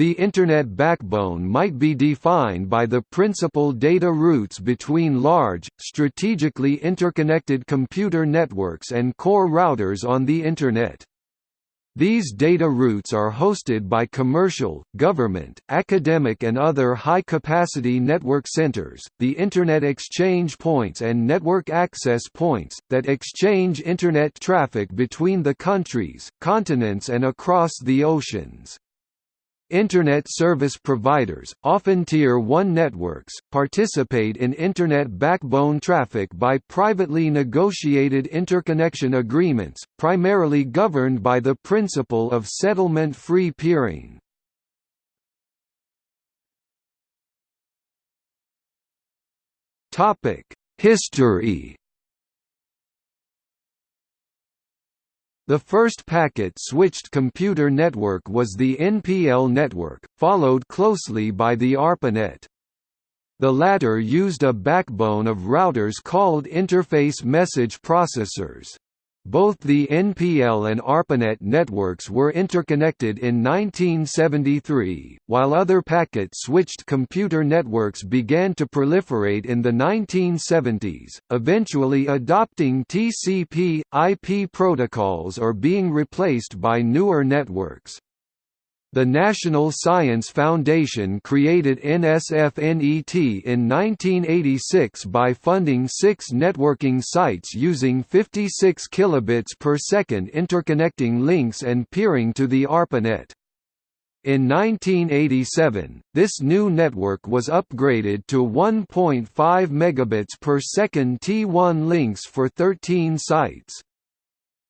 The Internet backbone might be defined by the principal data routes between large, strategically interconnected computer networks and core routers on the Internet. These data routes are hosted by commercial, government, academic and other high-capacity network centers, the Internet exchange points and network access points, that exchange Internet traffic between the countries, continents and across the oceans. Internet service providers, often Tier 1 networks, participate in Internet backbone traffic by privately negotiated interconnection agreements, primarily governed by the principle of settlement-free peering. History The first packet-switched computer network was the NPL network, followed closely by the ARPANET. The latter used a backbone of routers called interface message processors. Both the NPL and ARPANET networks were interconnected in 1973, while other packet-switched computer networks began to proliferate in the 1970s, eventually adopting TCP/IP protocols or being replaced by newer networks. The National Science Foundation created NSFNET in 1986 by funding six networking sites using 56 kilobits per second interconnecting links and peering to the ARPANET. In 1987, this new network was upgraded to 1.5 megabits per second T1 links for 13 sites.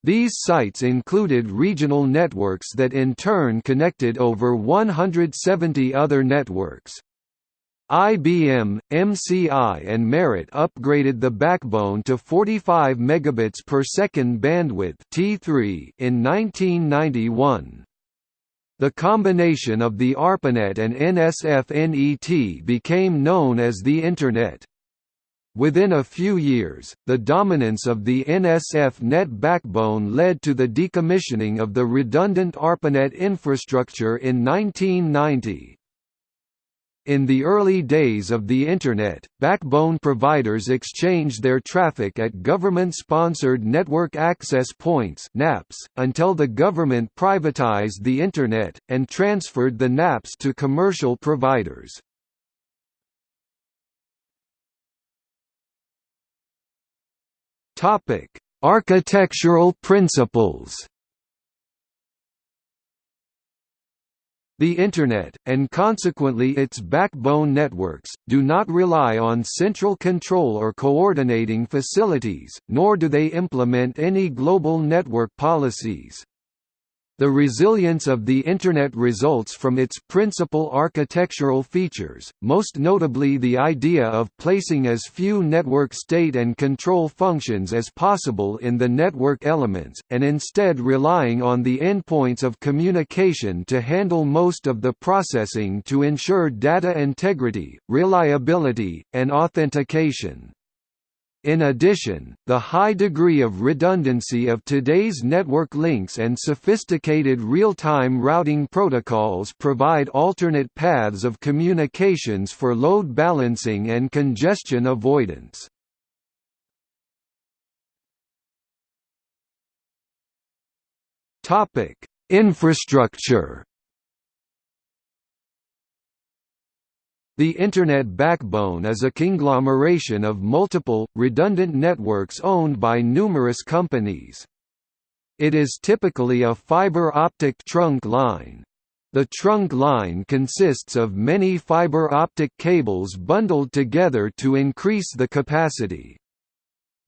These sites included regional networks that in turn connected over 170 other networks. IBM, MCI and Merit upgraded the backbone to 45 megabits per second bandwidth T3 in 1991. The combination of the ARPANET and NSF-NET became known as the Internet. Within a few years, the dominance of the NSF net backbone led to the decommissioning of the redundant ARPANET infrastructure in 1990. In the early days of the Internet, backbone providers exchanged their traffic at government-sponsored network access points NAPs, until the government privatized the Internet, and transferred the NAPs to commercial providers. Topic: Architectural principles. The Internet, and consequently its backbone networks, do not rely on central control or coordinating facilities, nor do they implement any global network policies. The resilience of the Internet results from its principal architectural features, most notably the idea of placing as few network state and control functions as possible in the network elements, and instead relying on the endpoints of communication to handle most of the processing to ensure data integrity, reliability, and authentication. In addition, the high degree of redundancy of today's network links and sophisticated real-time routing protocols provide alternate paths of communications for load balancing and congestion avoidance. Infrastructure The Internet backbone is a conglomeration of multiple, redundant networks owned by numerous companies. It is typically a fiber optic trunk line. The trunk line consists of many fiber optic cables bundled together to increase the capacity.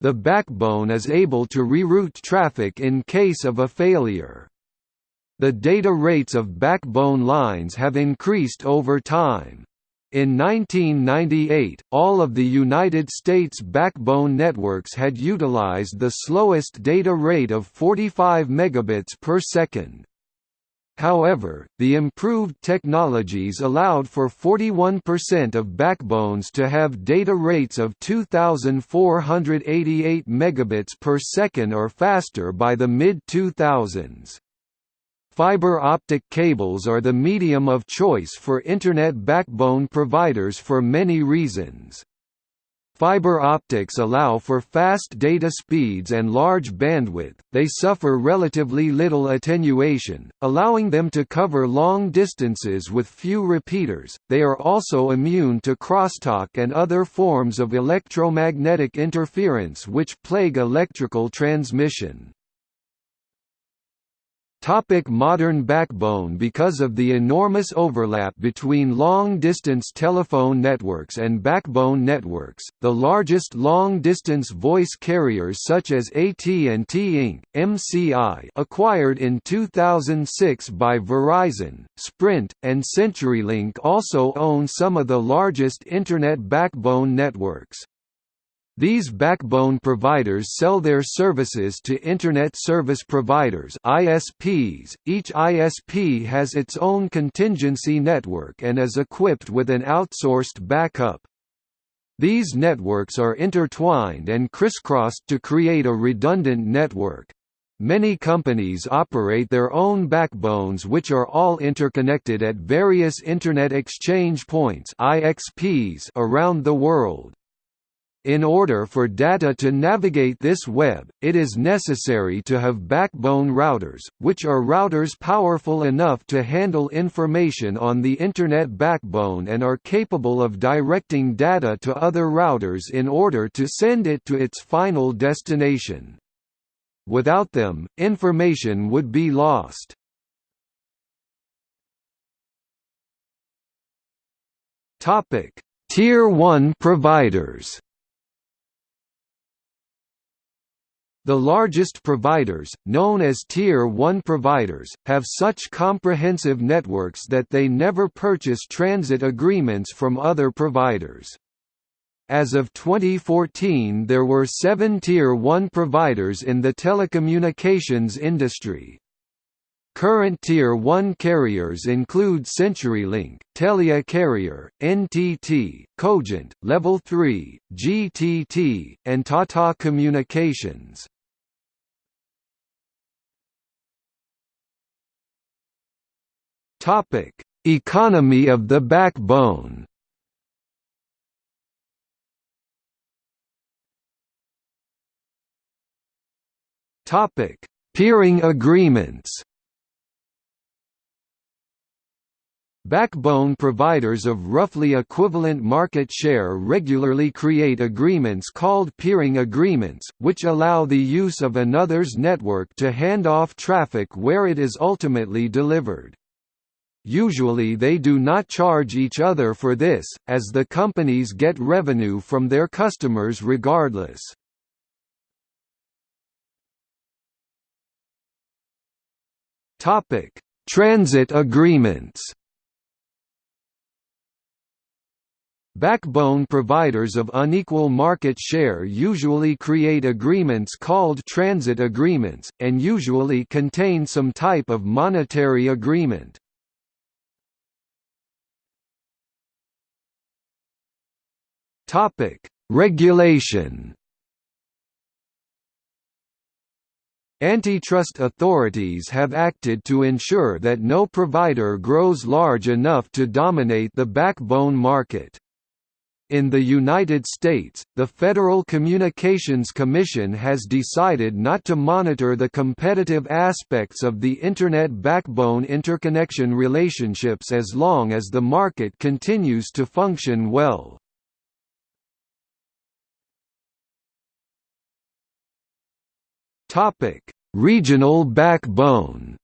The backbone is able to reroute traffic in case of a failure. The data rates of backbone lines have increased over time. In 1998, all of the United States backbone networks had utilized the slowest data rate of 45 megabits per second. However, the improved technologies allowed for 41% of backbones to have data rates of 2488 megabits per second or faster by the mid-2000s. Fiber optic cables are the medium of choice for Internet backbone providers for many reasons. Fiber optics allow for fast data speeds and large bandwidth, they suffer relatively little attenuation, allowing them to cover long distances with few repeaters, they are also immune to crosstalk and other forms of electromagnetic interference which plague electrical transmission. Topic modern backbone Because of the enormous overlap between long-distance telephone networks and backbone networks, the largest long-distance voice carriers such as AT&T Inc., MCI acquired in 2006 by Verizon, Sprint, and CenturyLink also own some of the largest Internet backbone networks. These backbone providers sell their services to Internet Service Providers ISPs. .Each ISP has its own contingency network and is equipped with an outsourced backup. These networks are intertwined and crisscrossed to create a redundant network. Many companies operate their own backbones which are all interconnected at various Internet Exchange Points around the world. In order for data to navigate this web, it is necessary to have backbone routers, which are routers powerful enough to handle information on the Internet backbone and are capable of directing data to other routers in order to send it to its final destination. Without them, information would be lost. Tier 1 providers The largest providers, known as Tier 1 providers, have such comprehensive networks that they never purchase transit agreements from other providers. As of 2014 there were seven Tier 1 providers in the telecommunications industry. Current Tier 1 carriers include CenturyLink, Telia Carrier, NTT, Cogent, Level 3, GTT, and Tata Communications. Topic: Economy of the backbone. Topic: Peering agreements. Backbone providers of roughly equivalent market share regularly create agreements called peering agreements, which allow the use of another's network to hand off traffic where it is ultimately delivered. Usually they do not charge each other for this, as the companies get revenue from their customers regardless. Transit agreements Backbone providers of unequal market share usually create agreements called transit agreements, and usually contain some type of monetary agreement. Topic: Regulation. Antitrust authorities have acted to ensure that no provider grows large enough to dominate the backbone market. In the United States, the Federal Communications Commission has decided not to monitor the competitive aspects of the Internet backbone interconnection relationships as long as the market continues to function well. Topic: Regional backbone.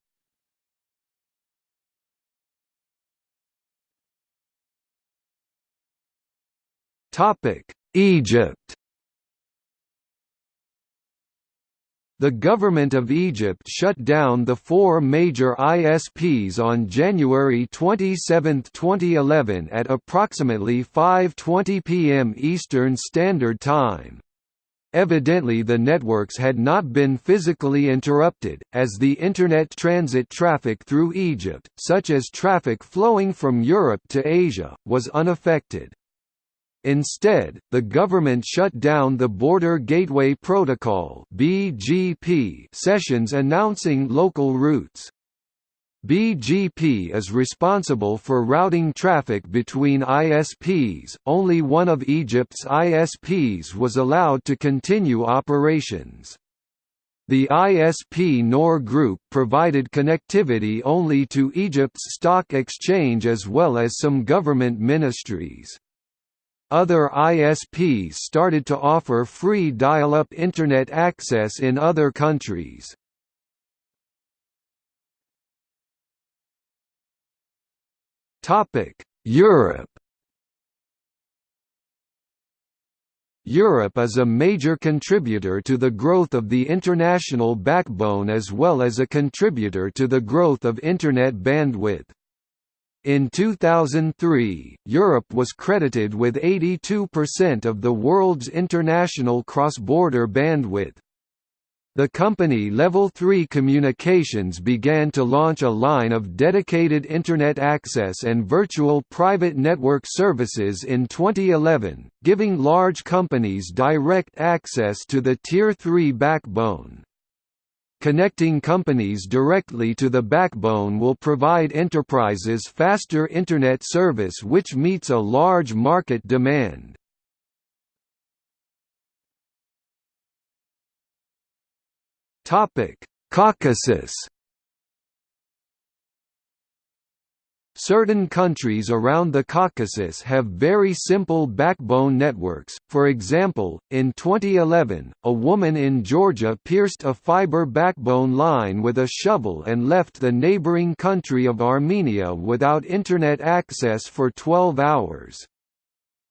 Topic: Egypt. The government of Egypt shut down the four major ISPs on January 27, 2011 at approximately 5.20 p.m. Eastern Standard Time. Evidently the networks had not been physically interrupted, as the Internet transit traffic through Egypt, such as traffic flowing from Europe to Asia, was unaffected. Instead, the government shut down the Border Gateway Protocol sessions announcing local routes. BGP is responsible for routing traffic between ISPs. Only one of Egypt's ISPs was allowed to continue operations. The ISP Noor Group provided connectivity only to Egypt's stock exchange as well as some government ministries. Other ISPs started to offer free dial-up Internet access in other countries. Europe Europe is a major contributor to the growth of the international backbone as well as a contributor to the growth of Internet bandwidth. In 2003, Europe was credited with 82% of the world's international cross-border bandwidth. The company Level 3 Communications began to launch a line of dedicated Internet access and virtual private network services in 2011, giving large companies direct access to the Tier 3 backbone. Connecting companies directly to the backbone will provide enterprises faster Internet service which meets a large market demand. Topic: Caucasus. Certain countries around the Caucasus have very simple backbone networks, for example, in 2011, a woman in Georgia pierced a fiber backbone line with a shovel and left the neighboring country of Armenia without Internet access for 12 hours.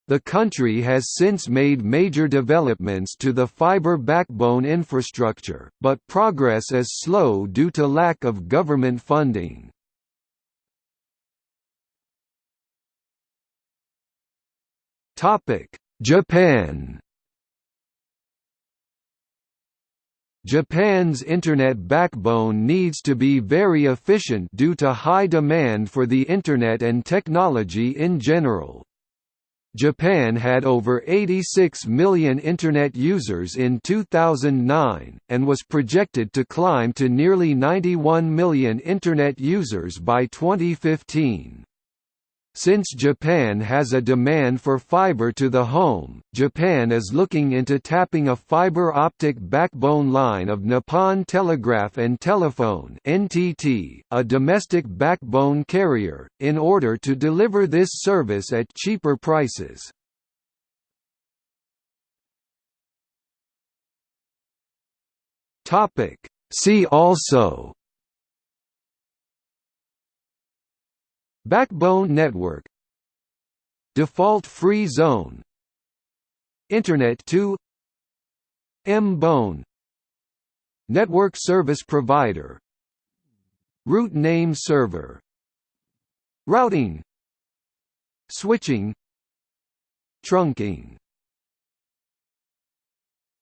The country has since made major developments to the fiber backbone infrastructure, but progress is slow due to lack of government funding. Japan Japan's Internet backbone needs to be very efficient due to high demand for the Internet and technology in general. Japan had over 86 million Internet users in 2009, and was projected to climb to nearly 91 million Internet users by 2015. Since Japan has a demand for fiber to the home, Japan is looking into tapping a fiber optic backbone line of Nippon Telegraph and Telephone (NTT), a domestic backbone carrier, in order to deliver this service at cheaper prices. Topic: See also Backbone network. Default free zone. Internet 2 M-Bone. Network service provider. Root name server. Routing. Switching. Trunking